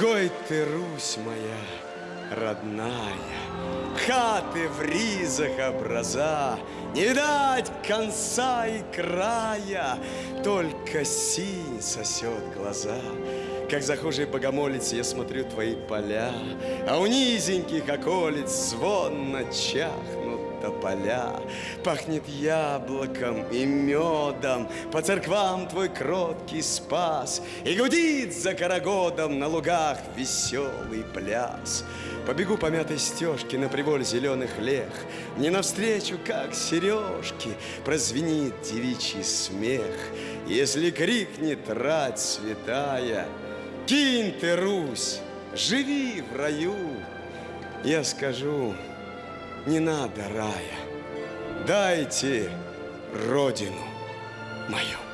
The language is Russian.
Гой ты, Русь моя родная, Хаты в ризах образа, Не видать конца и края, Только синь сосет глаза. Как захожий богомолец я смотрю твои поля, А у низеньких околиц звонно чахнут тополя. Пахнет яблоком и медом, По церквам твой кроткий спас, И гудит за карагодом на лугах веселый пляс. Побегу по мятой стежке на приволь зеленых лех, Мне навстречу, как сережки, прозвенит девичий смех. Если крикнет рать святая, Кинь ты, Русь, живи в раю. Я скажу, не надо рая, дайте родину мою.